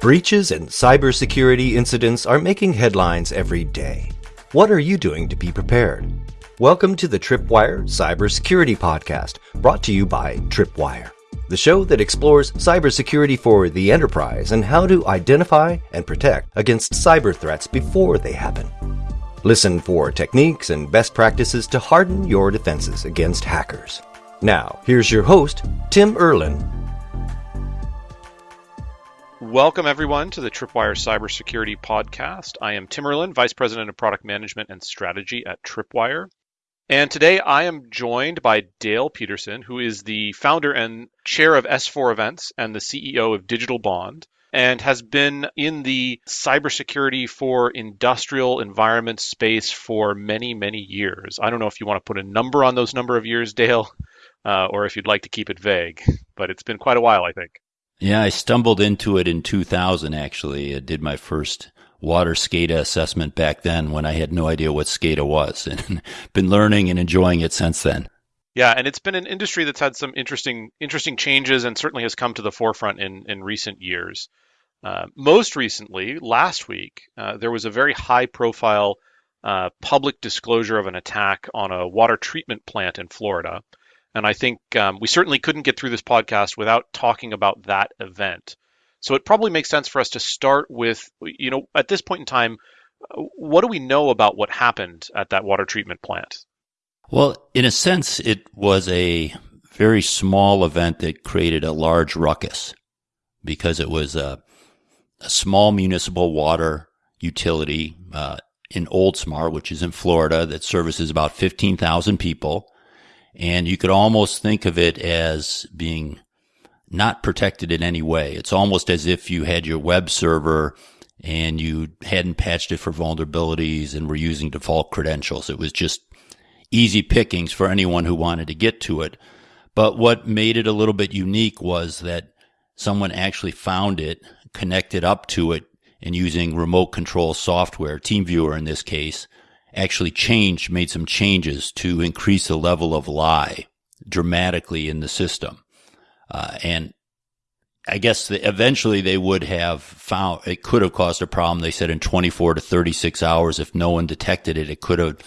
Breaches and cybersecurity incidents are making headlines every day. What are you doing to be prepared? Welcome to the Tripwire Cybersecurity Podcast, brought to you by Tripwire, the show that explores cybersecurity for the enterprise and how to identify and protect against cyber threats before they happen. Listen for techniques and best practices to harden your defenses against hackers. Now, here's your host, Tim Erlin, Welcome, everyone, to the Tripwire Cybersecurity Podcast. I am Tim Erlin, Vice President of Product Management and Strategy at Tripwire. And today I am joined by Dale Peterson, who is the founder and chair of S4 Events and the CEO of Digital Bond, and has been in the cybersecurity for industrial environment space for many, many years. I don't know if you want to put a number on those number of years, Dale, uh, or if you'd like to keep it vague, but it's been quite a while, I think. Yeah, I stumbled into it in 2000, actually. I did my first water SCADA assessment back then when I had no idea what SCADA was and been learning and enjoying it since then. Yeah, and it's been an industry that's had some interesting interesting changes and certainly has come to the forefront in, in recent years. Uh, most recently, last week, uh, there was a very high profile uh, public disclosure of an attack on a water treatment plant in Florida. And I think um, we certainly couldn't get through this podcast without talking about that event. So it probably makes sense for us to start with, you know, at this point in time, what do we know about what happened at that water treatment plant? Well, in a sense, it was a very small event that created a large ruckus because it was a, a small municipal water utility uh, in Oldsmar, which is in Florida, that services about 15,000 people. And you could almost think of it as being not protected in any way. It's almost as if you had your web server and you hadn't patched it for vulnerabilities and were using default credentials. It was just easy pickings for anyone who wanted to get to it. But what made it a little bit unique was that someone actually found it, connected up to it, and using remote control software, TeamViewer in this case, actually changed, made some changes to increase the level of lye dramatically in the system. Uh, and I guess the, eventually they would have found it could have caused a problem. They said in 24 to 36 hours, if no one detected it, it could have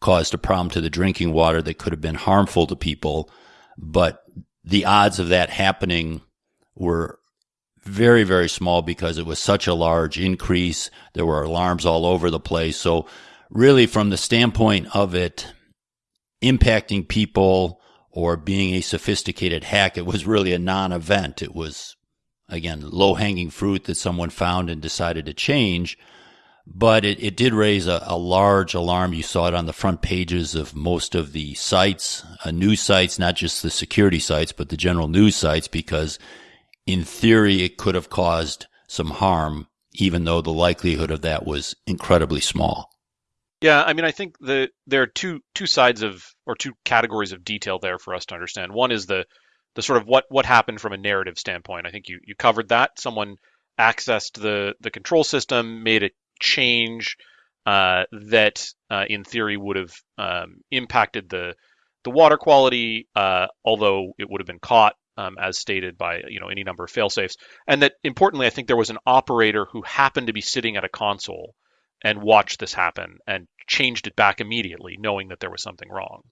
caused a problem to the drinking water that could have been harmful to people. But the odds of that happening were very, very small because it was such a large increase. There were alarms all over the place. So really from the standpoint of it impacting people or being a sophisticated hack, it was really a non-event. It was, again, low hanging fruit that someone found and decided to change. But it, it did raise a, a, large alarm. You saw it on the front pages of most of the sites, uh, news sites, not just the security sites, but the general news sites, because in theory, it could have caused some harm, even though the likelihood of that was incredibly small. Yeah, I mean, I think the there are two two sides of or two categories of detail there for us to understand. One is the the sort of what what happened from a narrative standpoint. I think you you covered that. Someone accessed the the control system, made a change uh, that, uh, in theory, would have um, impacted the the water quality, uh, although it would have been caught um, as stated by you know any number of failsafes. And that importantly, I think there was an operator who happened to be sitting at a console and watched this happen and changed it back immediately, knowing that there was something wrong.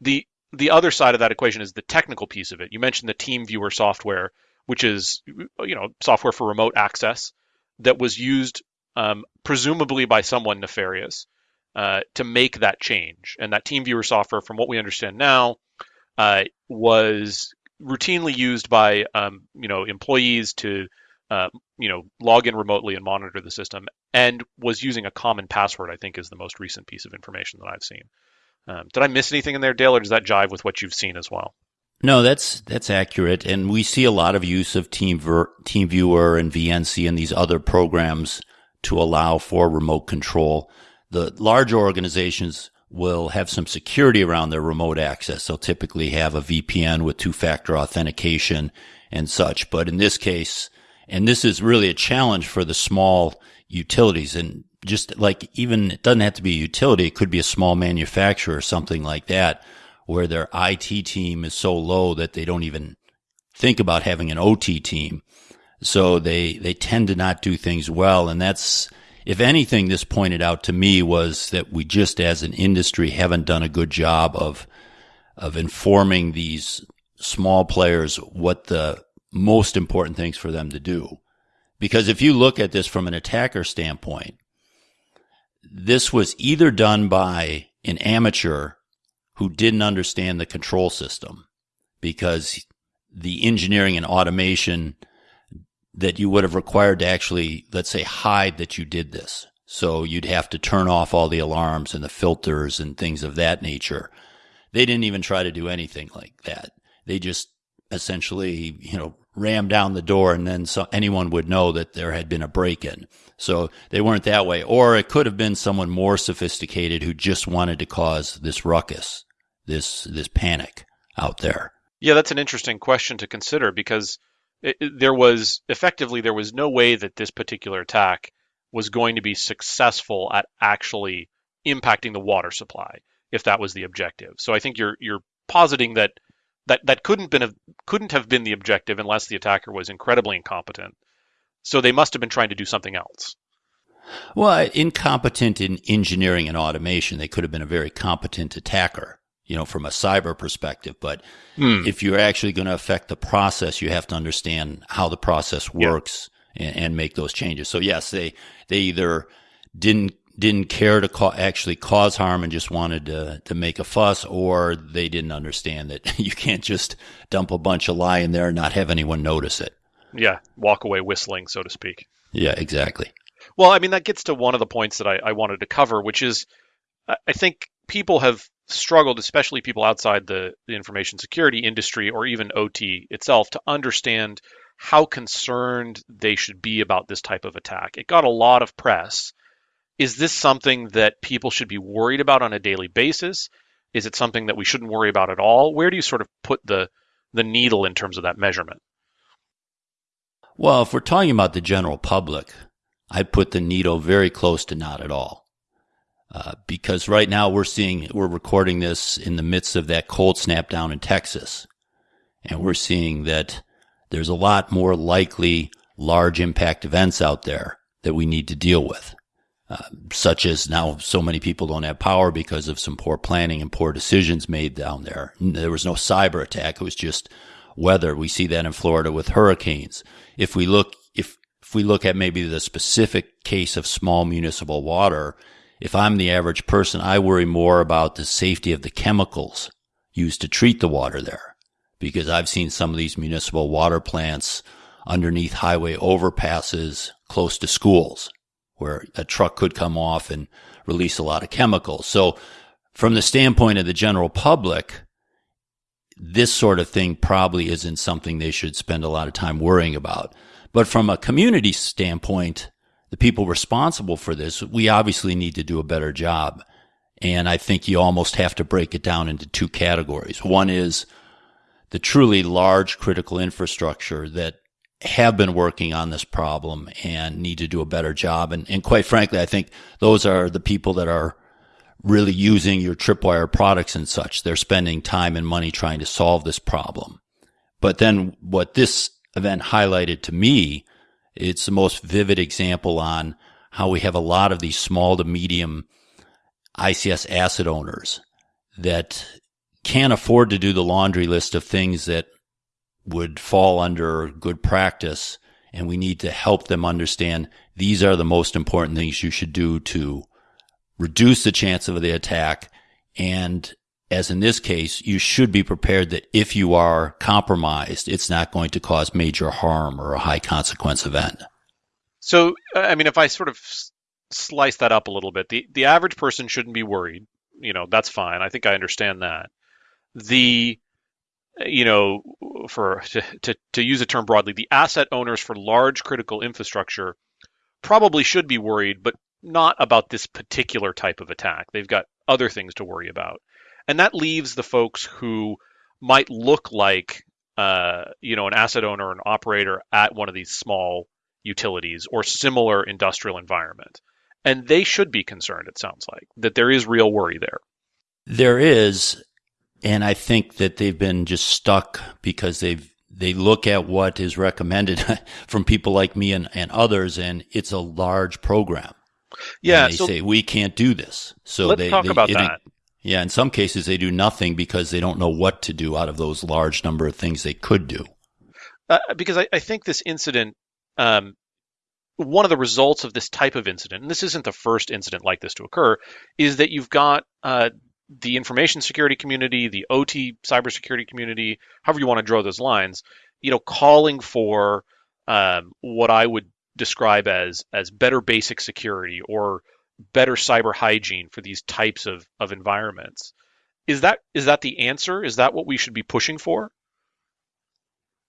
The the other side of that equation is the technical piece of it. You mentioned the TeamViewer software, which is you know software for remote access that was used um, presumably by someone nefarious uh, to make that change. And that TeamViewer software, from what we understand now, uh, was routinely used by um, you know employees to uh, you know, log in remotely and monitor the system, and was using a common password. I think is the most recent piece of information that I've seen. Um, did I miss anything in there, Dale, or does that jive with what you've seen as well? No, that's that's accurate, and we see a lot of use of Team Ver- TeamViewer and VNC and these other programs to allow for remote control. The larger organizations will have some security around their remote access. They'll typically have a VPN with two-factor authentication and such. But in this case, and this is really a challenge for the small utilities. And just like even it doesn't have to be a utility, it could be a small manufacturer or something like that, where their IT team is so low that they don't even think about having an OT team. So they, they tend to not do things well. And that's, if anything, this pointed out to me was that we just as an industry haven't done a good job of, of informing these small players what the most important things for them to do. Because if you look at this from an attacker standpoint, this was either done by an amateur who didn't understand the control system because the engineering and automation that you would have required to actually, let's say, hide that you did this. So you'd have to turn off all the alarms and the filters and things of that nature. They didn't even try to do anything like that. They just essentially, you know, ram down the door and then so anyone would know that there had been a break in. So they weren't that way. Or it could have been someone more sophisticated who just wanted to cause this ruckus, this, this panic out there. Yeah, that's an interesting question to consider because it, it, there was effectively there was no way that this particular attack was going to be successful at actually impacting the water supply if that was the objective. So I think you're you're positing that that that couldn't been a, couldn't have been the objective unless the attacker was incredibly incompetent. So they must have been trying to do something else. Well, incompetent in engineering and automation, they could have been a very competent attacker, you know, from a cyber perspective. But hmm. if you're actually going to affect the process, you have to understand how the process works yeah. and, and, make those changes. So yes, they they either didn't didn't care to ca- actually cause harm and just wanted to, to make a fuss, or they didn't understand that you can't just dump a bunch of lye in there and not have anyone notice it. Yeah, walk away whistling, so to speak. Yeah, exactly. Well, I mean, that gets to one of the points that I, I wanted to cover, which is I think people have struggled, especially people outside the, the information security industry or even OT itself, to understand how concerned they should be about this type of attack. It got a lot of press is this something that people should be worried about on a daily basis? Is it something that we shouldn't worry about at all? Where do you sort of put the the needle in terms of that measurement? Well, if we're talking about the general public, I'd put the needle very close to not at all. Uh, because right now we're seeing, we're recording this in the midst of that cold snap down in Texas. And we're seeing that there's a lot more likely large impact events out there that we need to deal with. Such as now so many people don't have power because of some poor planning and poor decisions made down there. There was no cyber attack. It was just weather. We see that in Florida with hurricanes. If we look, if, if we look at maybe the specific case of small municipal water, if I'm the average person, I worry more about the safety of the chemicals used to treat the water there because I've seen some of these municipal water plants underneath highway overpasses close to schools where a truck could come off and release a lot of chemicals. So from the standpoint of the general public, this sort of thing probably isn't something they should spend a lot of time worrying about. But from a community standpoint, the people responsible for this, we obviously need to do a better job. And I think you almost have to break it down into two categories. One is the truly large critical infrastructure that have been working on this problem and need to do a better job. And, and quite frankly, I think those are the people that are really using your tripwire products and such. They're spending time and money trying to solve this problem. But then what this event highlighted to me, it's the most vivid example on how we have a lot of these small to medium ICS asset owners that can't afford to do the laundry list of things that would fall under good practice. And we need to help them understand these are the most important things you should do to reduce the chance of the attack. And as in this case, you should be prepared that if you are compromised, it's not going to cause major harm or a high consequence event. So, I mean, if I sort of slice that up a little bit, the, the average person shouldn't be worried. You know, that's fine. I think I understand that. The you know, for to, to, to use a term broadly, the asset owners for large critical infrastructure probably should be worried, but not about this particular type of attack. They've got other things to worry about. And that leaves the folks who might look like, uh, you know, an asset owner an operator at one of these small utilities or similar industrial environment. And they should be concerned, it sounds like, that there is real worry there. There is. And I think that they've been just stuck because they've, they look at what is recommended from people like me and, and others, and it's a large program. Yeah, and they so say we can't do this. So let's they talk they- about it- that. Yeah, in some cases they do nothing because they don't know what to do out of those large number of things they could do. uh, because I, I think this incident, um, one of the results of this type of incident, and this isn't the first incident like this to occur, is that you've got uh, the information security community, the OT cybersecurity community, however you want to draw those lines, you know, calling for um, what I would describe as as better basic security or better cyber hygiene for these types of, of environments. Is that is that the answer? Is that what we should be pushing for?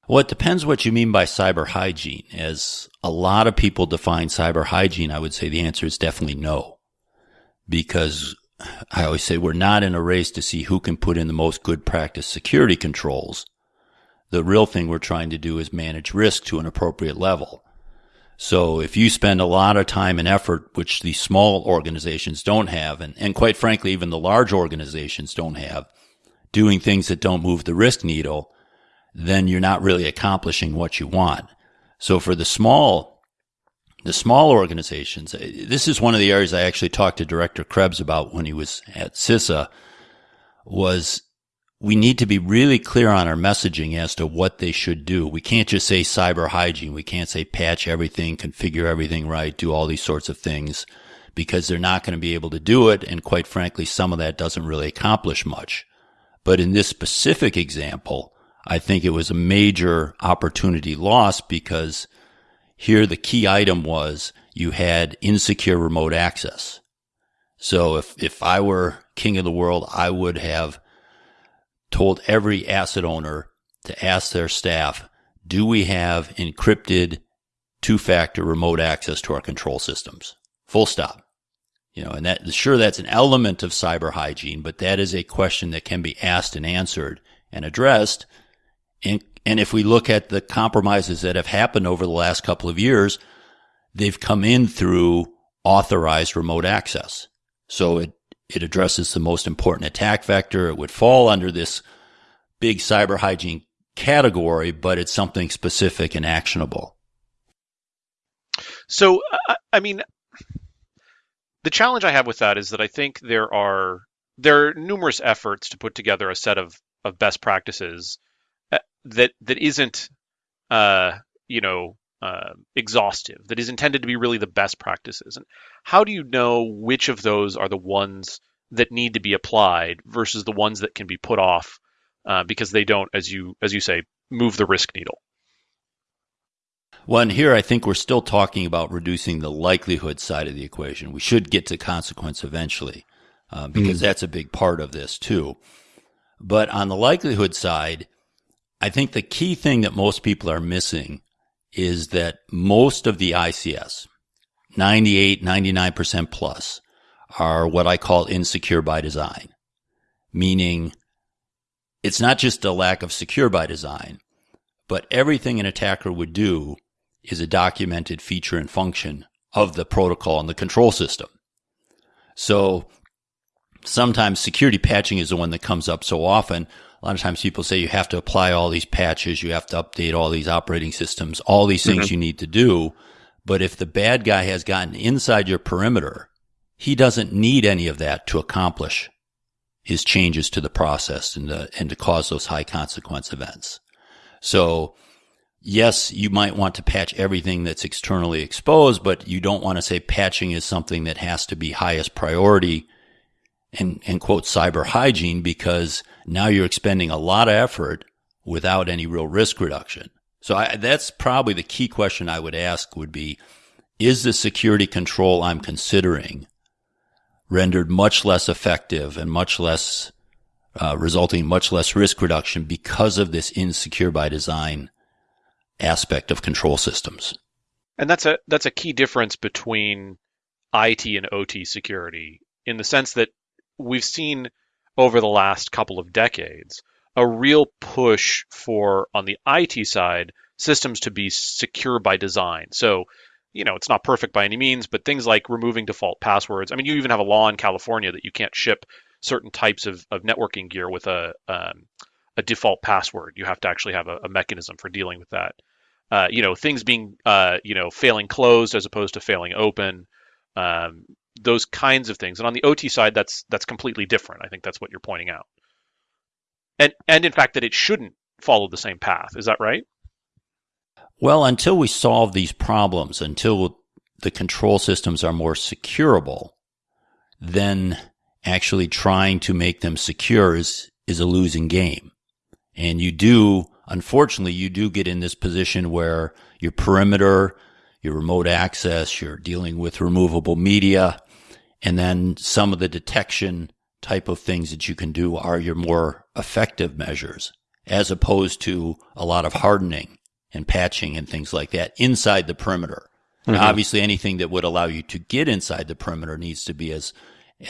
Well, it depends what you mean by cyber hygiene. As a lot of people define cyber hygiene, I would say the answer is definitely no. Because I always say we're not in a race to see who can put in the most good practice security controls. The real thing we're trying to do is manage risk to an appropriate level. So if you spend a lot of time and effort, which the small organizations don't have, and, and quite frankly, even the large organizations don't have, doing things that don't move the risk needle, then you're not really accomplishing what you want. So for the small, the small organizations, uh, this is one of the areas I actually talked to Director Krebs about when he was at CISA was we need to be really clear on our messaging as to what they should do. We can't just say cyber hygiene. We can't say patch everything, configure everything right, do all these sorts of things because they're not going to be able to do it. And quite frankly, some of that doesn't really accomplish much. But in this specific example, I think it was a major opportunity lost because here the key item was you had insecure remote access. So if, if I were king of the world, I would have told every asset owner to ask their staff, do we have encrypted two factor remote access to our control systems? Full stop. You know, and that, sure, that's an element of cyber hygiene, but that is a question that can be asked and answered and addressed. And, and if we look at the compromises that have happened over the last couple of years, they've come in through authorized remote access. So it, it addresses the most important attack vector. It would fall under this big cyber hygiene category, but it's something specific and actionable. So, I, mean, the challenge I have with that is that I think there are there are numerous efforts to put together a set of, of best practices that that isn't, uh, you know, uh, exhaustive. That is intended to be really the best practices. And how do you know which of those are the ones that need to be applied versus the ones that can be put off uh, because they don't, as you as you say, move the risk needle? Well, and here I think we're still talking about reducing the likelihood side of the equation. We should get to consequence eventually, uh, because that's a big part of this too. But on the likelihood side, I think the key thing that most people are missing is that most of the ICS, 98, 99% plus, are what I call insecure by design, meaning it's not just a lack of secure by design, but everything an attacker would do is a documented feature and function of the protocol and the control system. So sometimes security patching is the one that comes up so often. A lot of times people say you have to apply all these patches, you have to update all these operating systems, all these things mm-hmm. you need to do. But if the bad guy has gotten inside your perimeter, he doesn't need any of that to accomplish his changes to the process and to, and to cause those high consequence events. So yes, you might want to patch everything that's externally exposed, but you don't want to say patching is something that has to be highest priority and, and quote cyber hygiene because now you're expending a lot of effort without any real risk reduction. So I, that's probably the key question I would ask would be, is the security control I'm considering rendered much less effective and much less, uh, resulting in much less risk reduction because of this insecure by design aspect of control systems? And that's a that's a key difference between IT and OT security in the sense that we've seen over the last couple of decades a real push for on the IT side systems to be secure by design. So, you know, it's not perfect by any means, but things like removing default passwords. I mean, you even have a law in California that you can't ship certain types of, of networking gear with a um, a default password. You have to actually have a, a mechanism for dealing with that. Uh, you know, things being, uh, you know, failing closed as opposed to failing open, um, those kinds of things. And on the OT side, that's that's completely different. I think that's what you're pointing out. And and in fact, that it shouldn't follow the same path. Is that right? Well, until we solve these problems, until the control systems are more securable, then actually trying to make them secure is, is a losing game. And you do, unfortunately, you do get in this position where your perimeter, your remote access, you're dealing with removable media, and then some of the detection type of things that you can do are your more effective measures, as opposed to a lot of hardening and patching and things like that inside the perimeter. Mm-hmm. Obviously, anything that would allow you to get inside the perimeter needs to be as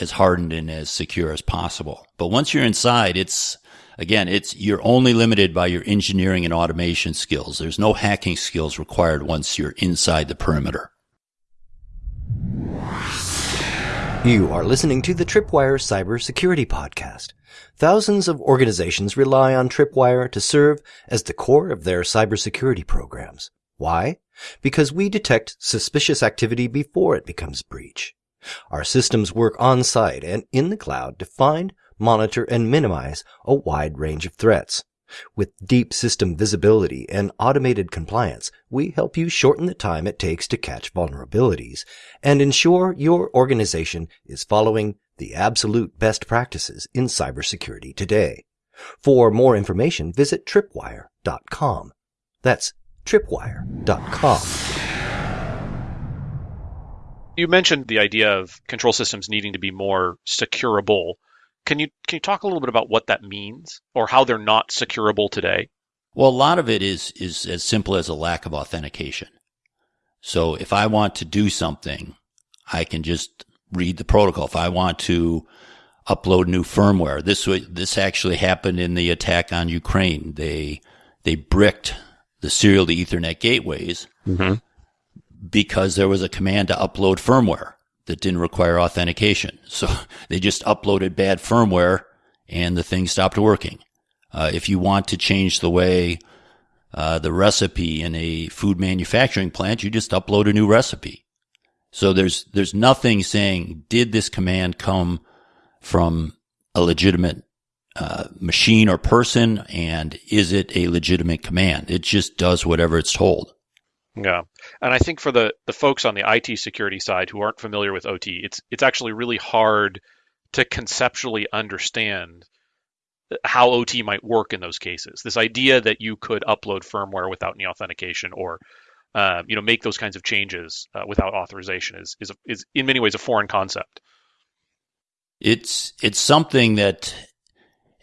as hardened and as secure as possible. But once you're inside, it's again, it's you're only limited by your engineering and automation skills. There's no hacking skills required once you're inside the perimeter. You are listening to the Tripwire Cybersecurity Podcast. Thousands of organizations rely on Tripwire to serve as the core of their cybersecurity programs. Why? Because we detect suspicious activity before it becomes breach. Our systems work on site and in the cloud to find, monitor, and minimize a wide range of threats. With deep system visibility and automated compliance, we help you shorten the time it takes to catch vulnerabilities and ensure your organization is following the absolute best practices in cybersecurity today. For more information, visit tripwire.com. That's tripwire.com. You mentioned the idea of control systems needing to be more securable. Can you can you talk a little bit about what that means or how they're not securable today? Well, a lot of it is is as simple as a lack of authentication. So if I want to do something, I can just read the protocol. If I want to upload new firmware, this this actually happened in the attack on Ukraine. They they bricked the serial to Ethernet gateways, mm-hmm because there was a command to upload firmware that didn't require authentication. So they just uploaded bad firmware and the thing stopped working. Uh, if you want to change the way uh, the recipe in a food manufacturing plant, you just upload a new recipe. So there's there's nothing saying did this command come from a legitimate uh, machine or person, and is it a legitimate command? It just does whatever it's told. Yeah, and I think for the the folks on the IT security side who aren't familiar with OT, it's it's actually really hard to conceptually understand how OT might work in those cases. This idea that you could upload firmware without any authentication or uh, you know make those kinds of changes uh, without authorization is is is in many ways a foreign concept. It's it's something that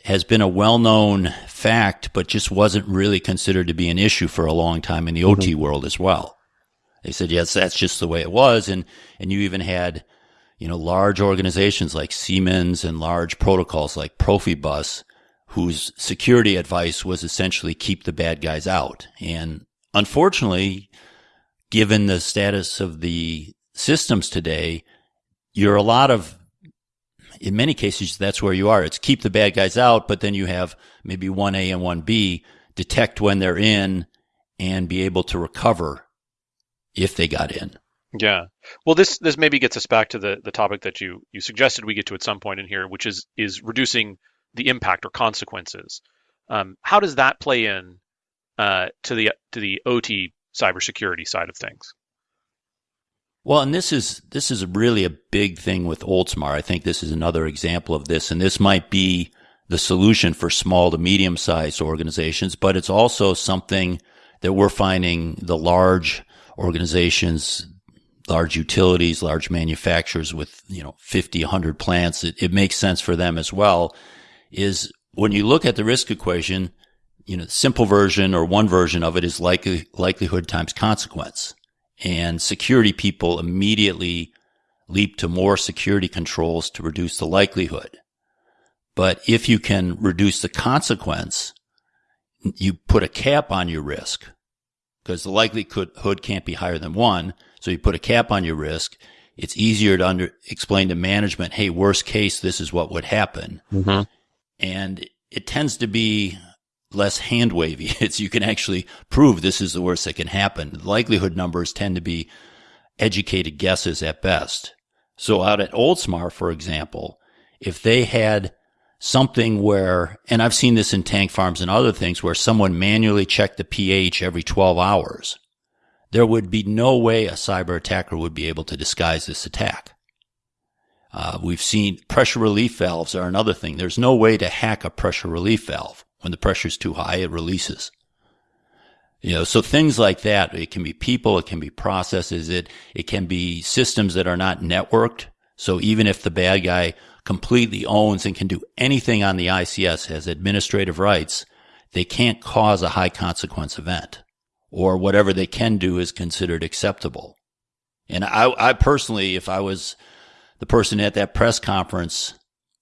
has been a well-known fact, but just wasn't really considered to be an issue for a long time in the mm-hmm. OT world as well. They said, yes, that's just the way it was. And, and you even had, you know, large organizations like Siemens and large protocols like Profibus, whose security advice was essentially keep the bad guys out. And unfortunately, given the status of the systems today, you're a lot of in many cases, that's where you are. It's keep the bad guys out, but then you have maybe 1A and 1B detect when they're in and be able to recover if they got in. Yeah. Well, this this maybe gets us back to the the topic that you you suggested we get to at some point in here, which is is reducing the impact or consequences. Um, how does that play in uh, to the to the OT cybersecurity side of things? Well, and this is this is really a big thing with Oldsmar. I think this is another example of this, and this might be the solution for small to medium sized organizations, but it's also something that we're finding the large organizations, large utilities, large manufacturers with, you know, 50, 100 plants. It, it makes sense for them as well is when you look at the risk equation, you know, simple version or one version of it is likely, likelihood times consequence and security people immediately leap to more security controls to reduce the likelihood. But if you can reduce the consequence, you put a cap on your risk because the likelihood can't be higher than one. So you put a cap on your risk. It's easier to under, explain to management, hey, worst case, this is what would happen. Mm-hmm. And it tends to be less hand wavy. It's you can actually prove this is the worst that can happen. The likelihood numbers tend to be educated guesses at best. So out at Oldsmar, for example, if they had something where, and I've seen this in tank farms and other things where someone manually checked the pH every 12 hours, there would be no way a cyber attacker would be able to disguise this attack. Uh, we've seen pressure relief valves are another thing. There's no way to hack a pressure relief valve. When the pressure's too high, it releases. You know, so things like that. It can be people, it can be processes, it it can be systems that are not networked. So even if the bad guy completely owns and can do anything on the ICS, has administrative rights, they can't cause a high consequence event. Or whatever they can do is considered acceptable. And I, I personally, if I was the person at that press conference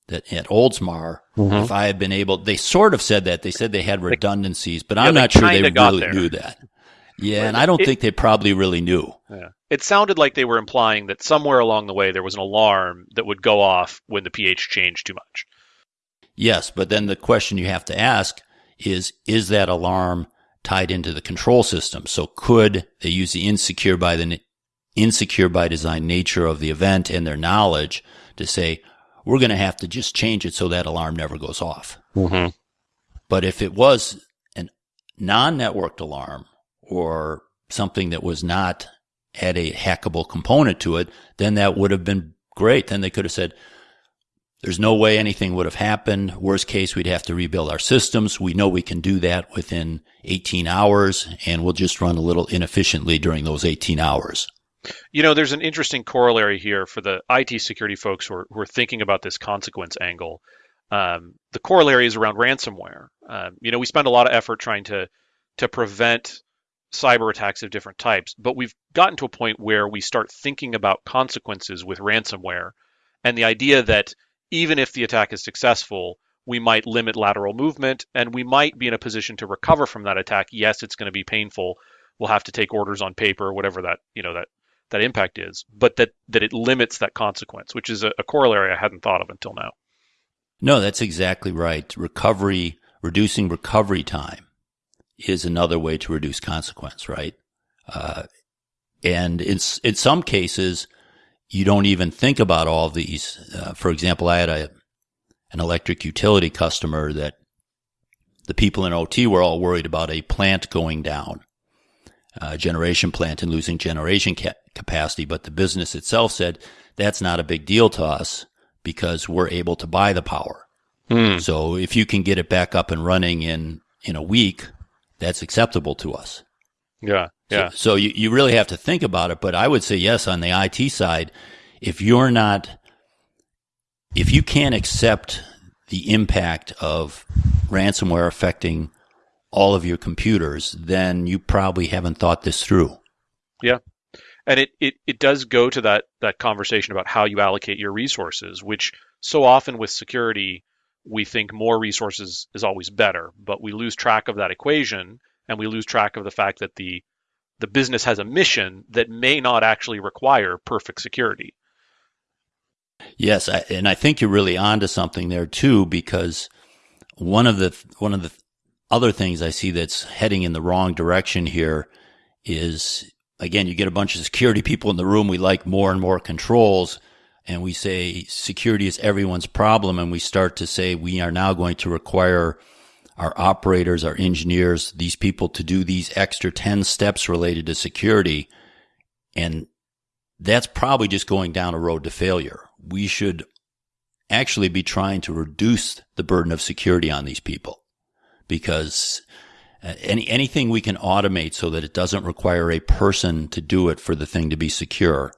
that at Oldsmar, mm-hmm. if I had been able, they sort of said that. They said they had redundancies, but yeah, I'm not sure they really knew that. Yeah, and I don't it, think they probably really knew. Yeah. It sounded like they were implying that somewhere along the way there was an alarm that would go off when the pH changed too much. Yes, but then the question you have to ask is is that alarm tied into the control system? So could they use the insecure by the insecure by design nature of the event and their knowledge to say, we're going to have to just change it so that alarm never goes off. Mm-hmm. But if it was a non-networked alarm or something that was not had a hackable component to it, then that would have been great. Then they could have said, there's no way anything would have happened. Worst case, we'd have to rebuild our systems. We know we can do that within 18 hours and we'll just run a little inefficiently during those 18 hours. You know, there's an interesting corollary here for the IT security folks who are, who are thinking about this consequence angle. Um, the corollary is around ransomware. Um, you know, we spend a lot of effort trying to to prevent cyber attacks of different types, but we've gotten to a point where we start thinking about consequences with ransomware, and the idea that even if the attack is successful, we might limit lateral movement, and we might be in a position to recover from that attack. Yes, it's going to be painful. We'll have to take orders on paper, whatever that you know that that impact is, but that that it limits that consequence, which is a, a corollary I hadn't thought of until now. No, that's exactly right. Recovery, reducing recovery time is another way to reduce consequence, right? Uh, and in, in some cases, you don't even think about all these. Uh, for example, I had a, an electric utility customer that the people in OT were all worried about a plant going down uh, generation plant and losing generation ca- capacity, but the business itself said that's not a big deal to us because we're able to buy the power. Hmm. So if you can get it back up and running in in a week, that's acceptable to us. Yeah, yeah. So, so you, you really have to think about it. But I would say yes on the IT side, if you're not, if you can't accept the impact of ransomware affecting all of your computers, then you probably haven't thought this through. Yeah. And it, it, it does go to that, that conversation about how you allocate your resources, which so often with security, we think more resources is always better, but we lose track of that equation and we lose track of the fact that the the business has a mission that may not actually require perfect security. Yes, I, and I think you're really onto something there too, because one of the one of the other things I see that's heading in the wrong direction here is again, you get a bunch of security people in the room. We like more and more controls and we say security is everyone's problem. And we start to say we are now going to require our operators, our engineers, these people to do these extra 10 steps related to security. And that's probably just going down a road to failure. We should actually be trying to reduce the burden of security on these people because uh, any anything we can automate so that it doesn't require a person to do it for the thing to be secure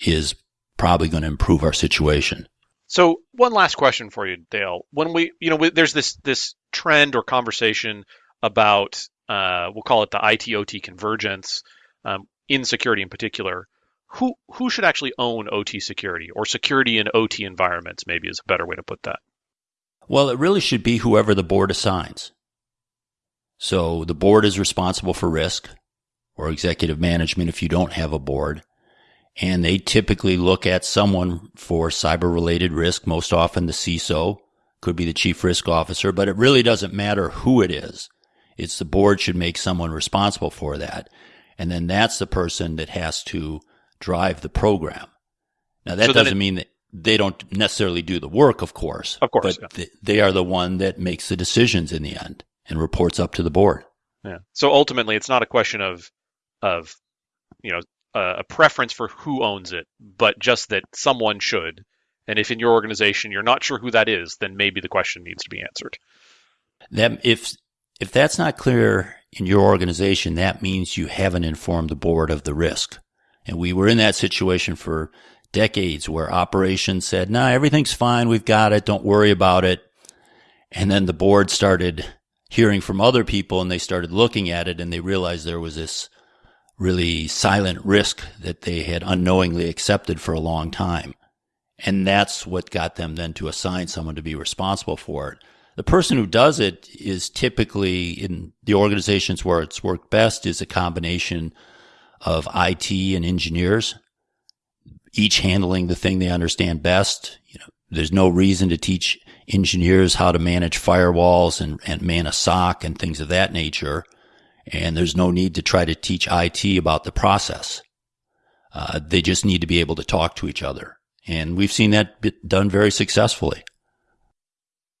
is probably going to improve our situation. So one last question for you, Dale. When we, you know, there's this this trend or conversation about uh, we'll call it the IT/OT convergence um, in security in particular. Who who should actually own OT security or security in OT environments? Maybe is a better way to put that. Well, it really should be whoever the board assigns. So the board is responsible for risk or executive management if you don't have a board. And they typically look at someone for cyber related risk, most often the CISO, could be the chief risk officer, but it really doesn't matter who it is. It's the board should make someone responsible for that. And then that's the person that has to drive the program. Now that So doesn't it- mean that they don't necessarily do the work, of course. Of course, But yeah. th- they are the one that makes the decisions in the end and reports up to the board. Yeah. So ultimately, it's not a question of of you know a, preference for who owns it, but just that someone should. And if in your organization you're not sure who that is, then maybe the question needs to be answered. That if if that's not clear in your organization, that means you haven't informed the board of the risk. And we were in that situation for decades where operations said, "No, everything's fine. We've got it. Don't worry about it." And then the board started hearing from other people and they started looking at it and they realized there was this really silent risk that they had unknowingly accepted for a long time. And that's what got them then to assign someone to be responsible for it. The person who does it is typically in the organizations where it's worked best is a combination of IT and engineers, each handling the thing they understand best. You know, there's no reason to teach engineers how to manage firewalls and, and man a SOC and things of that nature. And there's no need to try to teach IT about the process. Uh, they just need to be able to talk to each other. And we've seen that done very successfully.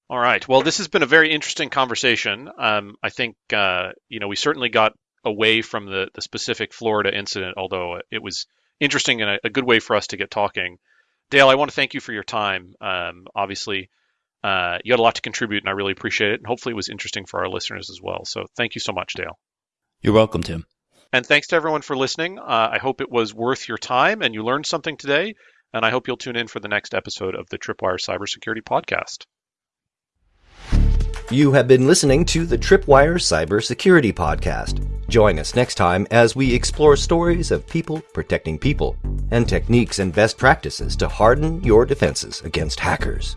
All right. Well, this has been a very interesting conversation. Um, I think uh, you know we certainly got away from the the specific Florida incident, although it was interesting and a, a good way for us to get talking. Dale, I want to thank you for your time. Um, obviously, uh, you had a lot to contribute, and I really appreciate it. And hopefully, it was interesting for our listeners as well. So, thank you so much, Dale. You're welcome, Tim. And thanks to everyone for listening. Uh, I hope it was worth your time and you learned something today. And I hope you'll tune in for the next episode of the Tripwire Cybersecurity Podcast. You have been listening to the Tripwire Cybersecurity Podcast. Join us next time as we explore stories of people protecting people and techniques and best practices to harden your defenses against hackers.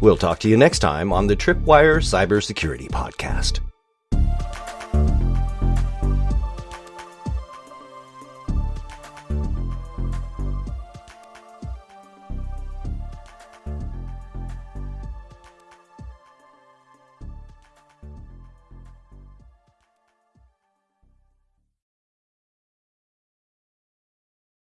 We'll talk to you next time on the Tripwire Cybersecurity Podcast.